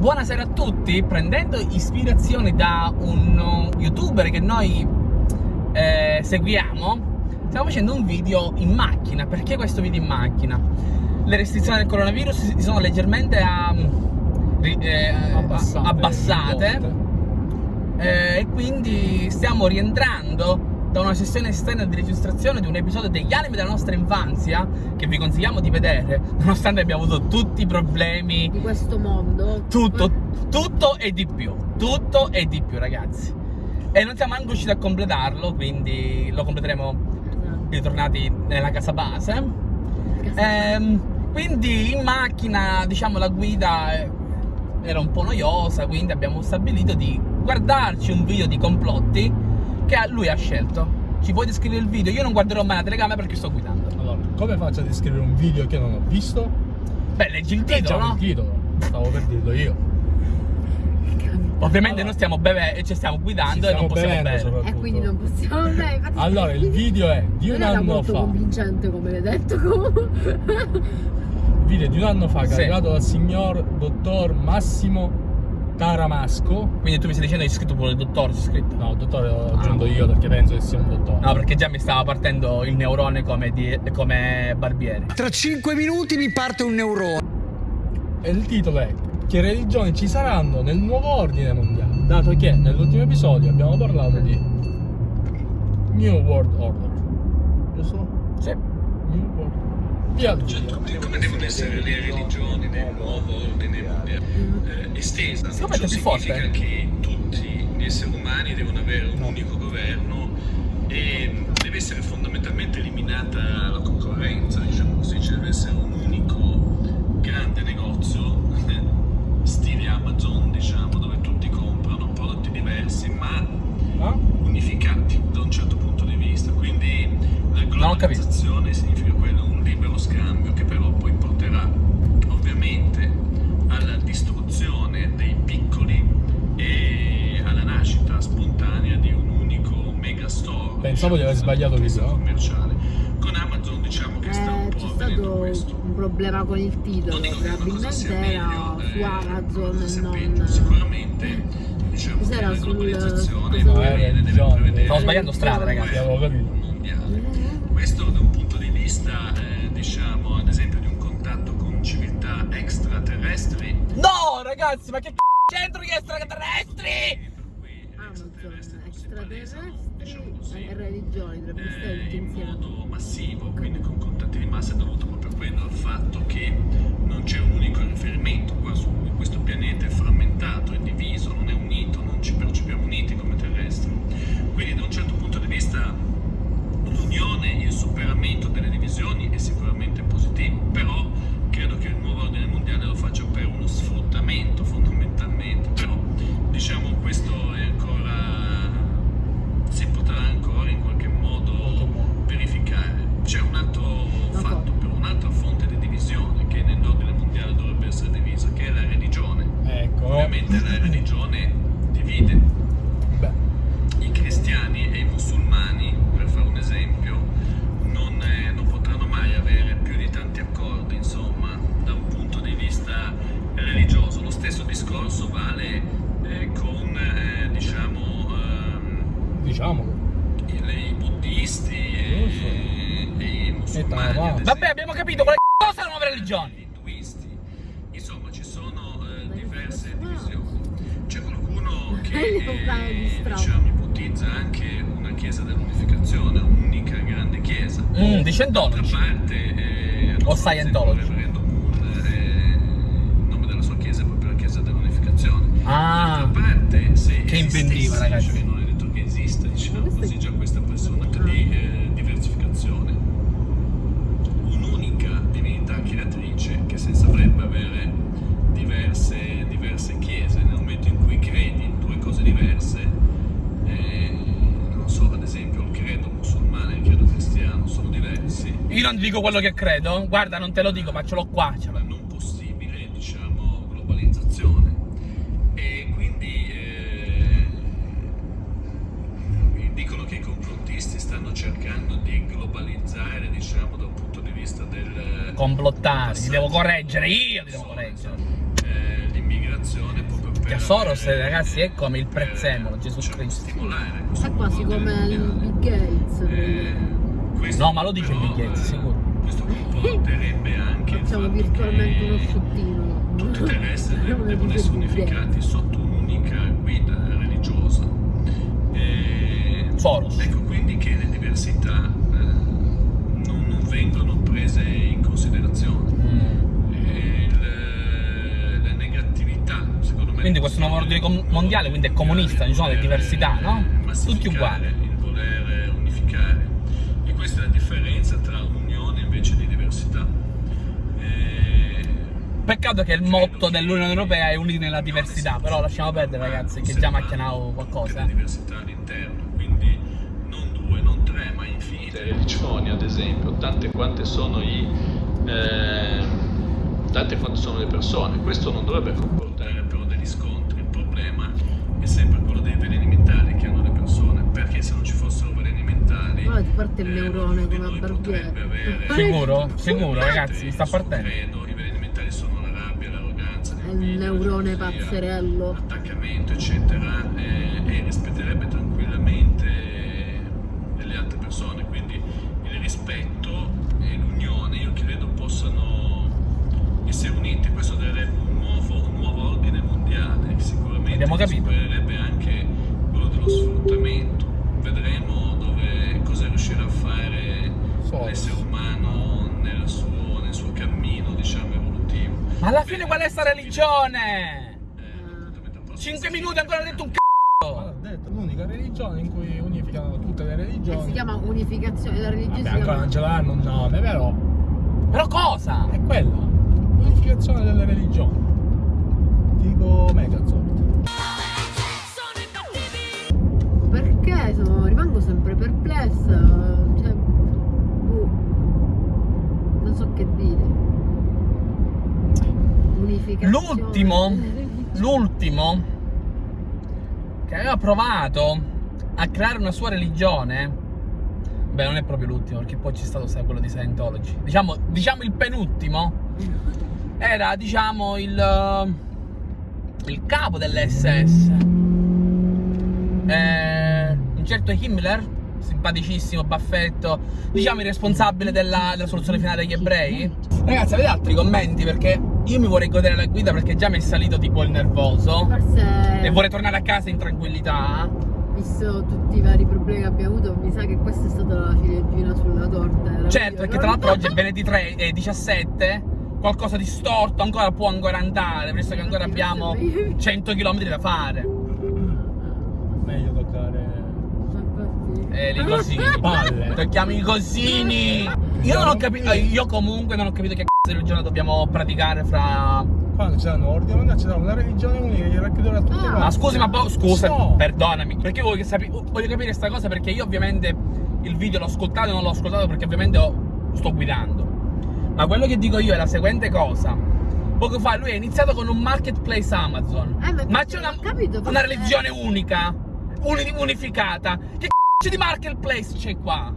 Buonasera a tutti, prendendo ispirazione da un youtuber che noi eh, seguiamo Stiamo facendo un video in macchina, perché questo video in macchina? Le restrizioni del coronavirus si sono leggermente a, eh, abbassate, abbassate. eh, e quindi stiamo rientrando da una sessione esterna di registrazione di un episodio degli anime della nostra infanzia che vi consigliamo di vedere nonostante abbiamo avuto tutti i problemi di questo mondo. Tutto, tutto e di più tutto e di più ragazzi. E non siamo anche riusciti a completarlo quindi lo completeremo esatto. ritornati nella casa base. Casa ehm, quindi in macchina diciamo la guida era un po' noiosa quindi abbiamo stabilito di guardarci un video di complotti che lui ha scelto. Ci puoi descrivere il video? Io non guarderò mai la telecamera perché sto guidando. Allora, come faccio a descrivere un video che non ho visto? Beh, leggi il titolo, no? il titolo, stavo per dirlo io. Ovviamente allora, noi stiamo bevendo e ci stiamo guidando e non possiamo bere. E quindi non possiamo bere. Allora, il video è di un anno fa. Non convincente come hai detto comunque. video di un anno fa, sì. caricato dal signor dottor Massimo Taramasco. Quindi tu mi stai dicendo che hai scritto pure il dottore, c'è scritto? No, il dottore l'ho aggiunto ah. io perché penso che sia un dottore. No, perché già mi stava partendo il neurone come, di, come barbiere. Tra 5 minuti mi parte un neurone. E il titolo è Che religioni ci saranno nel nuovo ordine mondiale? Dato che nell'ultimo episodio abbiamo parlato di New World Order. Giusto? Sì. New World Order via cioè, come devono essere le religioni nel eh, estesa ciò significa che tutti gli esseri umani devono avere un unico governo e deve essere fondamentalmente eliminata la concorrenza diciamo così ci deve essere un unico grande negozio stile Amazon diciamo dove tutti comprano prodotti diversi ma ah? unificati da un certo punto di vista. Quindi la globalizzazione significa pensavo di aver sbagliato commerciale. Con Amazon diciamo che eh, sta un po' avvenendo questo. un problema con il titolo probabilmente era su eh, Amazon e non sicuramente diciamo Cos'era la globalizzazione sul... no, deve stavo sbagliando strada ragazzi avevo capito. mondiale. Questo da un punto di vista eh, diciamo ad esempio di un contatto con civiltà extraterrestri. No ragazzi ma che c***o c'entro gli extraterrestri? Amazon extraterrestri così, e stare tutti in modo massivo quindi con contatti di massa è dovuto proprio quello al fatto che non c'è un Ecco. Ovviamente la religione divide Beh. i cristiani e i musulmani esempio, non, eh, non, potranno mai avere più di tanti accordi, insomma, da un punto di vista religioso. Lo stesso discorso vale eh, con, eh, diciamo, ehm, diciamo. I, i, buddisti e, e i musulmani. Vabbè, abbiamo capito quale cosa è la nuova religione. Gli induisti, insomma, ci sono eh, diverse divisioni. C'è qualcuno che, eh, diciamo, ipotizza anche una chiesa dell'unificazione, un'unica grande chiesa. Mm, di Scientology. parte, eh, o Scientology. Eh, il nome della sua chiesa è proprio la chiesa dell'unificazione. Ah, parte, che inventiva ragazzi. Io non ti dico quello che credo, guarda non te lo dico ma ce l'ho qua. Ce la non possibile, diciamo, globalizzazione. E quindi eh, dicono che i complottisti stanno cercando di globalizzare, diciamo, dal punto di vista del... Complottare, ti devo correggere, io ti devo correggere. Eh, l'immigrazione proprio per Soros, avere, ragazzi, è come il prezzemolo, eh, Gesù cioè, Cristo. stimolare questo È quasi come il Gates. Eh, questo No, ma lo dice però, Bill Gates, eh, sicuro. Questo comporterebbe anche il Facciamo fatto virtualmente uno che sciottino. tutti i terrestri devono essere unificati sotto un'unica guida religiosa. E- Soros. Ecco quindi che le diversità eh, non, non vengono prese in considerazione. Mm. E il- la negatività, secondo me. Quindi questo nuovo ordine mondiale, quindi è comunista, ci sono le diversità, no? Tutti uguali. Peccato che il motto dell'Unione Europea è uniti nella diversità, però lasciamo perdere ragazzi, che già macchianavo qualcosa. Diversità all'interno, quindi non due, non tre, ma infinite religioni, ad esempio, tante quante sono i eh, tante quante sono le persone. Questo non dovrebbe comportare però degli scontri. Il problema è sempre quello dei veleni mentali che hanno le persone, perché se non ci fossero veleni mentali Poi ti parte il eh, neurone di come a Barbiere. avere- Sicuro? Sicuro ragazzi, mi sta partendo. credo, I veleni mentali sono la rabbia, l'arroganza, È il la neurone pazzerello. l'attaccamento, eccetera, religione? Eh, 5 minuti ancora detto un Ma c***o! l'unica religione in cui unificano tutte le E religioni. si chiama unificazione della religione. Vabbè, ancora non ce l'hanno un nome, però Però cosa? è quella. Unificazione delle religioni. Tipo Megazord. L'ultimo, l'ultimo che aveva provato a creare una sua religione, beh non è proprio l'ultimo perché poi c'è stato sai, quello di Scientology, diciamo, diciamo il penultimo, era diciamo il, il capo dell'SS, eh, un certo Himmler, simpaticissimo, baffetto, diciamo il responsabile della, della soluzione finale degli ebrei. Ragazzi avete altri commenti? Perché io mi vorrei godere la guida perché già mi è salito tipo il nervoso. Forse, E vorrei tornare a casa in tranquillità. visto tutti i vari problemi che abbiamo avuto, mi sa che questa è stata la ciliegina sulla torta. era Certo, perché tra l'altro oggi è venerdì 3 e 17. Qualcosa di storto ancora può ancora andare, visto che ancora abbiamo 100 km da fare. Eh, i cosini. Palle. Tocchiamo i cosini. Io non ho capito. Io comunque non ho capito che cazzo di religione dobbiamo praticare fra. Quando c'è un ordine mondiale c'è una religione unica che racchiuderà tutte Ah. quante. Ma scusi, ma po- scusa, No. perdonami. Perché voglio, voglio capire questa cosa perché io ovviamente il video l'ho ascoltato e non l'ho ascoltato perché ovviamente ho- sto guidando. Ma quello che dico io è la seguente cosa. Poco fa lui ha iniziato con un marketplace Amazon. Eh, ma ma c'è una, capito, una forse- religione unica, uni- unificata. Che c***o di marketplace c'è qua?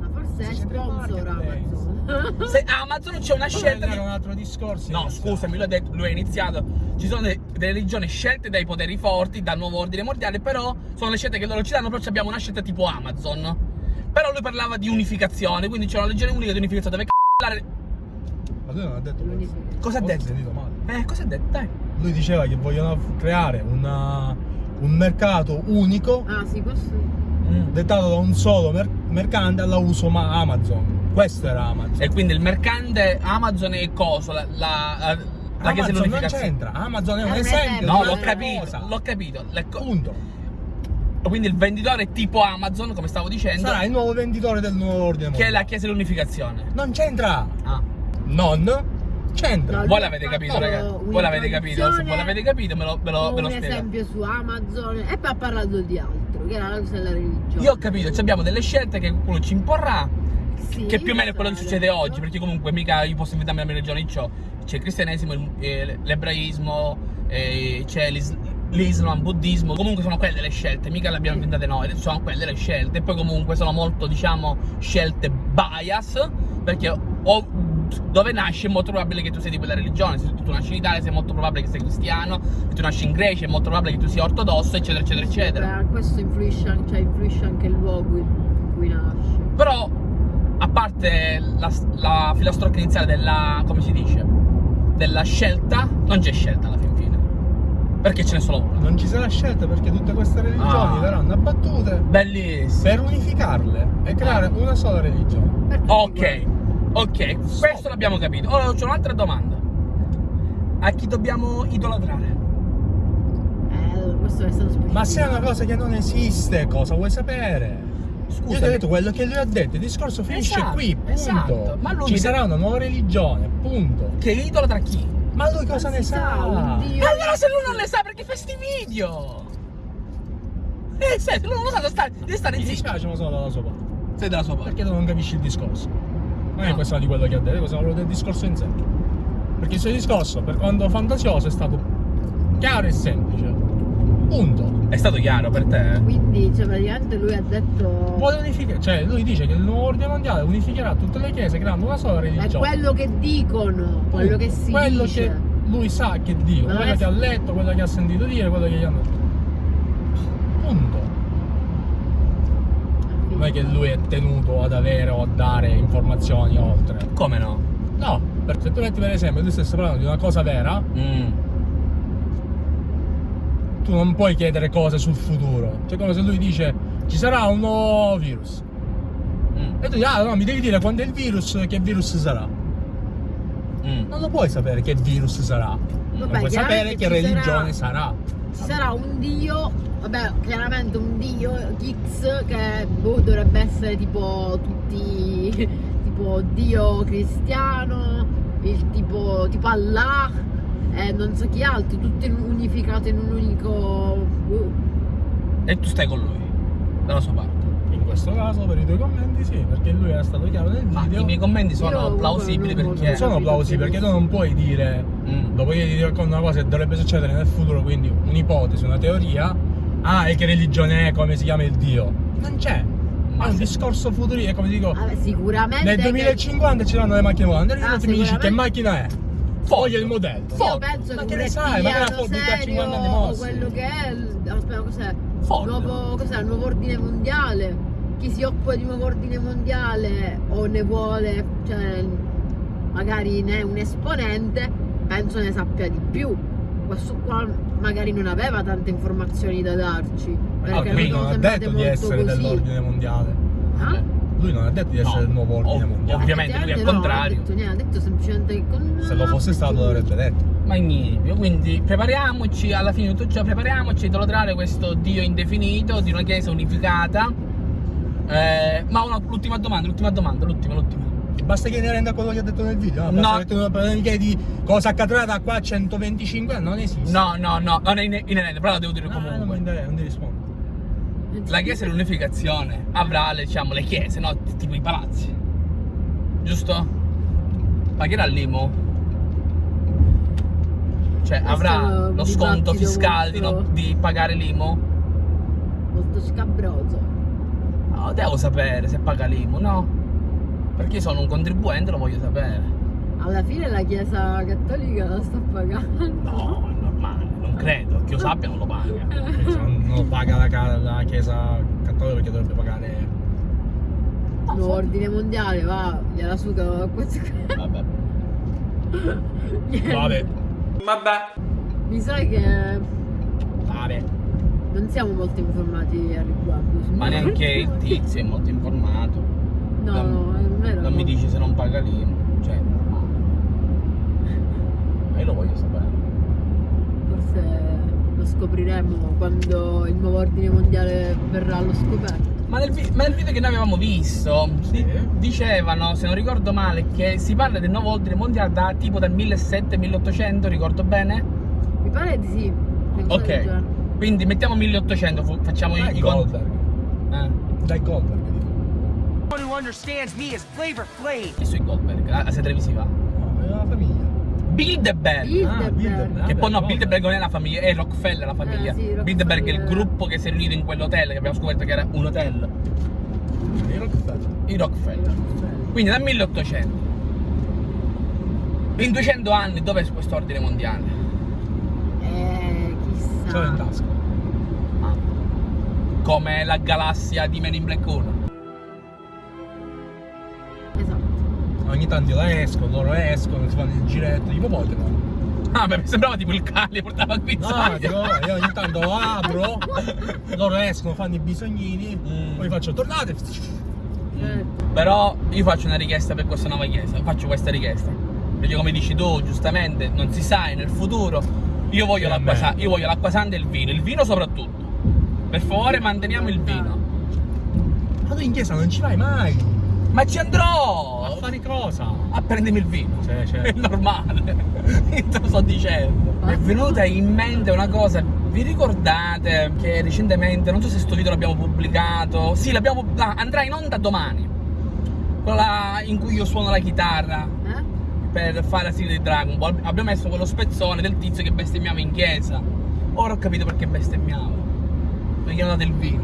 Ma forse è sponsor. Amazon. Se Amazon c'è una scelta di... era un altro discorso. No, scusami, lui ha detto, lui ha iniziato. Ci sono de- delle religioni scelte dai poteri forti, dal nuovo ordine mondiale, però sono le scelte che loro ci danno, però abbiamo una scelta tipo Amazon. Però lui parlava di unificazione, quindi c'è una religione unica di unificazione. Dove c***o Ma lui non ha detto questo. Cosa ha detto? ho sentito male. Eh, cosa ha detto? Dai. Lui diceva che vogliono creare una- un mercato unico Ah, sì, questo. Mm. dettato da un solo mer- mercante alla uso ma Amazon. Questo era Amazon. E quindi il mercante Amazon è cosa? La, la, la chiesa Amazon non dell'unificazione. c'entra. Amazon è un un esempio. No, l'ho capito, l'ho capito. Punto. quindi il venditore tipo Amazon, come stavo dicendo, Sarà il nuovo venditore del nuovo ordine che è la chiesa dell'unificazione. Non c'entra. Ah. Non c'entra. No, Voi l'avete capito, ragazzi? Voi l'avete capito? Se voi l'avete capito, me lo, me lo, me lo un esempio su Amazon e poi ha parlato di altro, che era la cosa della religione. Io ho capito, cioè abbiamo delle scelte che qualcuno ci imporrà, Sì, che più o meno è quello che esatto. succede oggi, perché comunque mica io posso inventarmi la mia religione, c'è il cristianesimo, eh, l'ebraismo, eh, c'è l'is- l'Islam, il buddismo, comunque sono quelle le scelte, mica le abbiamo inventate noi, sono quelle le scelte, e poi comunque sono molto, diciamo, scelte bias, perché o dove nasci è molto probabile che tu sei di quella religione. Se tu nasci in Italia è molto probabile che sei cristiano, se tu nasci in Grecia è molto probabile che tu sia ortodosso, eccetera, eccetera, eccetera. Beh, questo influisce anche, cioè, influisce anche il luogo in cui nasci. Però, a parte la, la filastrocca iniziale della, come si dice, della scelta, non c'è scelta alla fin fine. Perché ce n'è solo una. Non ci sarà scelta perché tutte queste religioni Ah. verranno abbattute Bellissimo. per unificarle e creare Ah. una sola religione. Ok, ok, questo l'abbiamo capito. Ora c'è un'altra domanda. A chi dobbiamo idolatrare? Eh, questo è stato specifico. Ma se è una cosa che non esiste, cosa vuoi sapere? Scusa. Io ti ho detto quello che lui ha detto, il discorso finisce Esatto, qui, punto. esatto. Ma lui Ci mi sarà una nuova religione, punto. Che idolatra chi? Ma lui cosa Non ne sa? un dio. Allora se lui non le sa perché fa sti video? Eh, se lui non lo sa, deve stare, deve stare Mi zitto. dispiace, ma sono dalla sua parte. Sei dalla sua parte. Perché tu non capisci il discorso? Non è questione di quello che ha detto, è questione del discorso in sé. Perché il suo discorso, per quanto fantasioso, è stato chiaro e semplice. Punto. È stato chiaro per te? Quindi, cioè, praticamente lui ha detto. Vuole unificare, cioè lui dice che il nuovo ordine mondiale unificherà tutte le chiese creando una sola È religione. quello che dicono, quello che si quello dice. che lui sa che non quello è- che ha letto, quello che ha sentito dire, quello che gli hanno detto. Punto. Non è che lui è tenuto ad avere o a dare informazioni oltre. Come no? No, perché se tu metti per esempio, lui stesse parlando di una cosa vera, Mm. tu non puoi chiedere cose sul futuro. Cioè come se lui dice ci sarà un nuovo virus. Mm. E tu dici, ah no, mi devi dire quando è il virus, che virus sarà. Mm. Non lo puoi sapere che virus sarà. Vabbè, non puoi sapere che ci religione sarà- sarà. Ci sarà un dio, vabbè, chiaramente un dio X che boh, dovrebbe essere tipo tutti tipo dio cristiano, il tipo tipo Allah e non so chi altro, tutti unificato in un unico boh. E tu stai con lui, dalla sua parte. In questo caso per i tuoi commenti sì, perché lui era stato chiaro nel Ma video. i miei commenti sono plausibili non- perché... sono capito plausibili che perché tu non puoi dire Mm. dopo che ti racconto una cosa che dovrebbe succedere nel futuro, quindi un'ipotesi, una teoria, ah e che religione è, come si chiama il Dio? Non c'è. Ma è un discorso futuristico, come dico, Vabbè, sicuramente nel che- 2050 ci saranno le macchine volanti, Ah, mi dici che macchina è? Voglio il modello. Io Ford. penso Ma che che ne sai, magari la reptiliano Ford ha 50 anni mossi. quello che è il, aspetta, cos'è? Ford. Nuovo, cos'è? Il nuovo ordine mondiale. Chi si occupa di nuovo ordine mondiale o ne vuole, cioè magari ne è un esponente, penso ne sappia di più. Questo qua magari non aveva tante informazioni da darci. Perché Ok, non Lui sono non ha detto di essere così. dell'ordine mondiale. Ah? Lui non ha detto di essere No. del nuovo ordine Ov- mondiale. ovviamente lui è no, contrario. Non ha detto niente, ha detto semplicemente che con... Se lo fosse stato l'avrebbe detto. Magnifico, quindi prepariamoci, alla fine di tutto ciò, prepariamoci a idolatrare questo Dio indefinito di una chiesa unificata. Eh, ma una- l'ultima domanda, l'ultima domanda, l'ultima, l'ultima. Basta che ne renda quello che ha detto nel video. No, No. Che tu mi chiedi cosa accadrà da qua a 125 anni, non esiste. No, no, no, non è in- inerente, però la devo dire non mi comunque. interessa, non ti rispondo. La chiesa dell'unificazione avrà, le- diciamo, le chiese, no? Tipo i palazzi. Giusto? Pagherà l'IMO? Cioè, Questo avrà lo sconto fiscale di, no- molto- di pagare l'IMO? Molto scabroso. No, devo sapere se paga l'IMO, no? Perché io sono un contribuente, lo voglio sapere. Alla fine la chiesa cattolica la sta pagando. No, è normale, non credo, che io sappia non lo paga. Non, lo paga la, la chiesa cattolica perché dovrebbe pagare. Il nuovo ordine mondiale, va, gliela suga questo qua. Vabbè. Vabbè, Mi sa che vabbè. non siamo molto informati al riguardo. Neanche il tizio è molto informato. No, non- no, non era. Non mi dici se non paga l'IMO. Cioè, è normale. Ma io lo voglio sapere. Forse lo scopriremo quando il nuovo ordine mondiale verrà allo scoperto. Ma nel, ma nel video che noi avevamo visto di- dicevano, se non ricordo male, che si parla del nuovo ordine mondiale da tipo dal 1700-1800, ricordo bene? Mi pare di sì. Ok. Quindi mettiamo 1800, fu- facciamo i, Dai i conti. Eh, Dai Goldberg. dico. One who understands me is Flavor Flav. chi sui Goldberg? La, la serie televisiva. No, è una famiglia. Bilderberg! Bilderberg. Bilderberg. Che poi no, Bilderberg non è la famiglia, è Rockefeller la famiglia. Eh, sì, Rockefeller. Bilderberg è il gruppo che si è riunito in quell'hotel, che abbiamo scoperto che era un hotel. I Rockefeller. I Rockefeller. Quindi dal 1800 In 200 anni dov'è questo ordine mondiale? Eh, chissà. L'ho in tasca. Come la galassia di Men in Black 1. Esatto. Ogni tanto la escono, loro escono, si fanno il giretto, tipo Pokémon. Ah, beh, mi sembrava tipo il Cali portava qui. No, dico, io ogni tanto apro, loro escono, fanno i bisognini, Mm. poi faccio tornate. Certo. Però io faccio una richiesta per questa nuova chiesa, faccio questa richiesta. Perché come dici tu, giustamente, non si sa, nel futuro. Io io voglio l'acqua santa e il vino, il vino soprattutto. Per favore manteniamo il vino. Ma tu in chiesa non ci vai mai. Ma ci andrò! A fare cosa? A prendermi il vino. Sì, È certo. normale. Io te lo sto dicendo. Mi è venuta in mente una cosa. Vi ricordate che recentemente, non so se questo video l'abbiamo pubblicato. Sì, l'abbiamo. ah, andrà in onda domani. Quella in cui io suono la chitarra Eh? per fare la sigla di Dragon Ball. Abbiamo messo quello spezzone del tizio che bestemmiava in chiesa. Ora ho capito perché bestemmiava. Perché gli hanno dato il vino.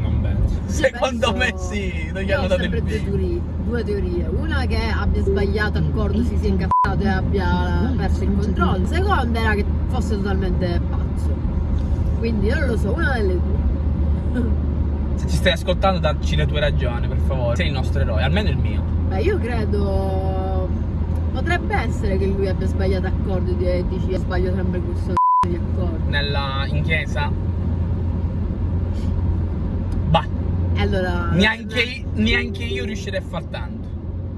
Non penso. Secondo me sì, non gli Io hanno dato il sempre due vino. teorie, due teorie. Una che abbia sbagliato accordo, si sia incazzato e abbia perso il controllo. Seconda era che fosse totalmente pazzo. Quindi non lo so, una delle due. Se ci stai ascoltando, dacci le tue ragioni, per favore. Sei il nostro eroe, almeno il mio. Beh, io credo. Potrebbe essere che lui abbia sbagliato accordo e dici sbaglio sempre questo c***o di accordo. Nella, in chiesa. Bah, E allora. neanche, neanche io riuscirei a far tanto.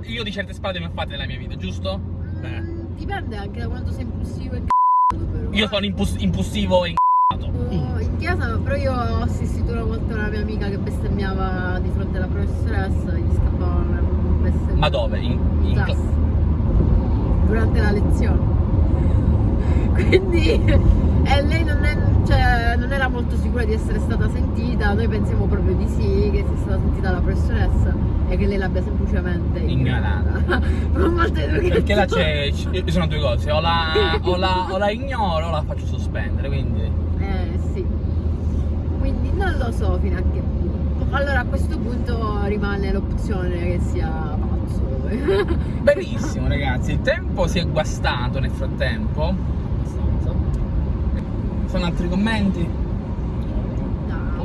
Io di certe spade ne ho fatte nella mia vita, giusto? Mm, Dipende anche da quanto sei impulsivo e c***o però. Io sono impus- impulsivo e incazzato. Oh, In chiesa però io ho assistito una volta una mia amica che bestemmiava di fronte alla professoressa e gli scappava una bestemmia. Ma dove? In, in In cla- classe. Durante la lezione. Quindi e lei non, è- molto sicura di essere stata sentita, noi pensiamo proprio di sì, che sia stata sentita la professoressa e che lei l'abbia semplicemente Ignorata. Perché la c'è. Ci sono due cose, o la, o, la, o la ignoro o la faccio sospendere, quindi. Eh sì. Quindi non lo so fino a che punto. Allora a questo punto rimane l'opzione che sia pazzo. Benissimo ragazzi, il tempo si è guastato nel frattempo. Abbastanza. Sono altri commenti?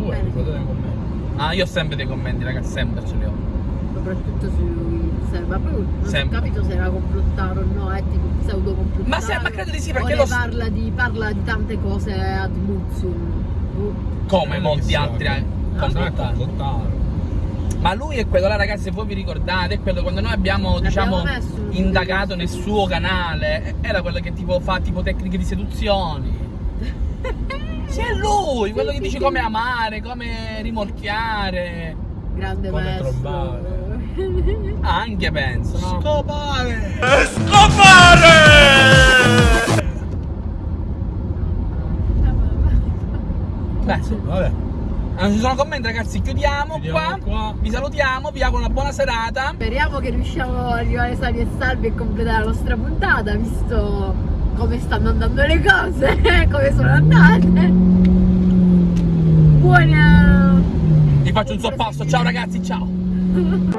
Tu hai quello dei commenti. Ah, io ho sempre dei commenti, ragazzi, sempre ce li ho. soprattutto su Instagram. Ma poi non Sempre. ho capito se era complottato o no, è tipo pseudo complottato. Ma se- ma credo di sì, perché lo parla di, parla di tante cose ad Muzzum. Uh, Come Eh, molti altri eh, Ah, complottati. complottare. Ma lui è quello là, ragazzi, se voi vi ricordate, è quello quando noi abbiamo, diciamo, indagato nel suo canale, era quello che tipo fa tipo tecniche di seduzioni. Sì, è lui, quello che dice come amare, come rimorchiare. grande Come maestro. trombare. Anche penso, no? Scopare! Beh, Vabbè, non ci sono commenti, ragazzi, chiudiamo, Chiudiamo qua. qua. Vi salutiamo, vi auguro una buona serata. Speriamo che riusciamo ad arrivare sani e salvi e completare la nostra puntata, visto come stanno andando le cose, come sono andate. Buona... Vi faccio un sorpasso. Ciao ragazzi, ciao.